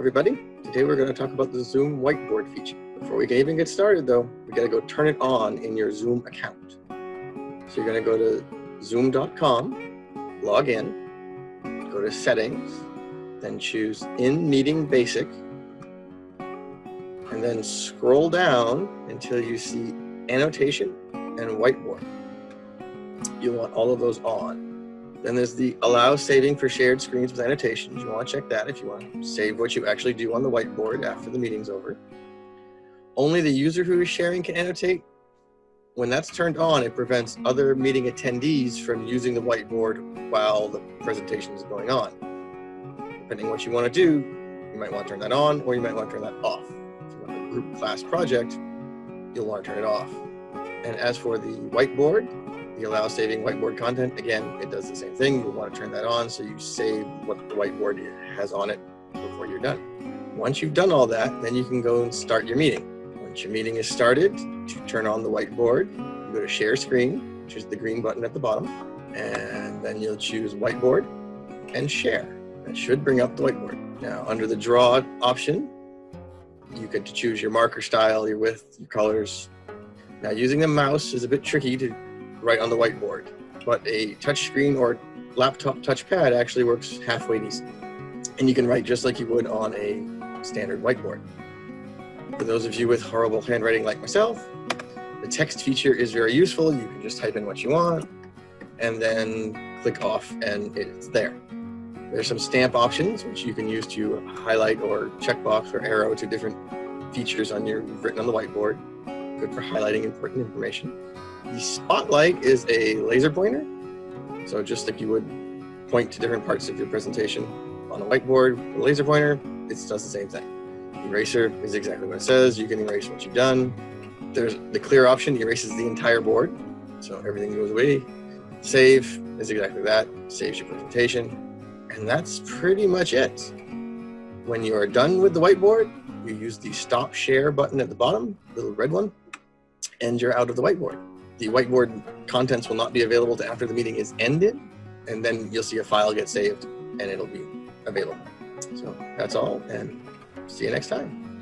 everybody. Today we're going to talk about the Zoom whiteboard feature. Before we can even get started though, we got to go turn it on in your Zoom account. So you're going to go to zoom.com, log in, go to settings, then choose in meeting basic, and then scroll down until you see annotation and whiteboard. You want all of those on. Then there's the allow saving for shared screens with annotations. You want to check that if you want to save what you actually do on the whiteboard after the meeting's over. Only the user who is sharing can annotate. When that's turned on, it prevents other meeting attendees from using the whiteboard while the presentation is going on. Depending on what you want to do, you might want to turn that on or you might want to turn that off. If you want a group class project, you'll want to turn it off. And as for the whiteboard, the allow saving whiteboard content, again, it does the same thing. You'll want to turn that on so you save what the whiteboard has on it before you're done. Once you've done all that, then you can go and start your meeting. Once your meeting is started, to turn on the whiteboard, you go to share screen, which is the green button at the bottom, and then you'll choose whiteboard and share. That should bring up the whiteboard. Now, under the draw option, you get to choose your marker style, your width, your colors. Now, using the mouse is a bit tricky to write on the whiteboard, but a touchscreen or laptop touchpad actually works halfway decent. And you can write just like you would on a standard whiteboard. For those of you with horrible handwriting like myself, the text feature is very useful. You can just type in what you want and then click off and it's there. There's some stamp options which you can use to highlight or checkbox or arrow to different features on your written on the whiteboard. Good for highlighting important information. The spotlight is a laser pointer. So just like you would point to different parts of your presentation on a whiteboard, a laser pointer, it does the same thing. Eraser is exactly what it says. You can erase what you've done. There's the clear option erases the entire board. So everything goes away. Save is exactly that, saves your presentation. And that's pretty much it. When you are done with the whiteboard, you use the stop share button at the bottom, little red one, and you're out of the whiteboard the whiteboard contents will not be available to after the meeting is ended, and then you'll see a file get saved and it'll be available. So that's all, and see you next time.